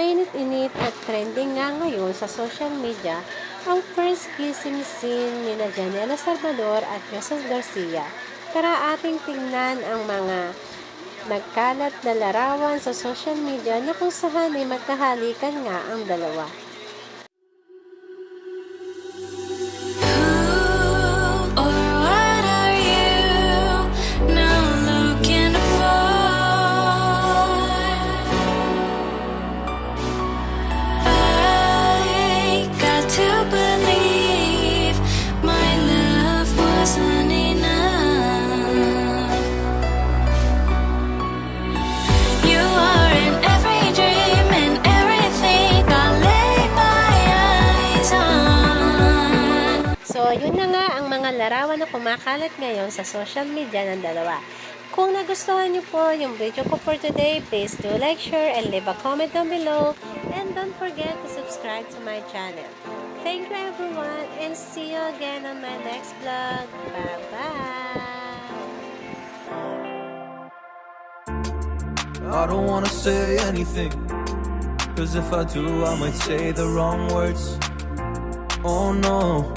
Mainit-init at trending nga ngayon sa social media ang first kissing scene ni na Janela Salvador at Jesus Garcia. Tara ating tingnan ang mga nagkalat na larawan sa social media na kung saan ay magkahalikan nga ang dalawa. So, yun na nga ang mga larawan na kumakalat ngayon sa social media ng dalawa. Kung nagustuhan niyo po yung video ko for today, please do like, share, and leave a comment down below. And don't forget to subscribe to my channel. Thank you everyone and see you again on my next vlog. Bye-bye! I don't wanna say anything. Cause if I do, I might say the wrong words. Oh no.